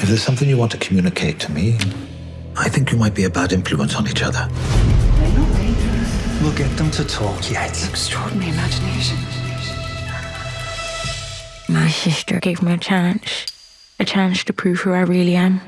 If there's something you want to communicate to me, I think you might be a bad influence on each other. We'll get them to talk yet. Extraordinary imagination. My sister gave me a chance. A chance to prove who I really am.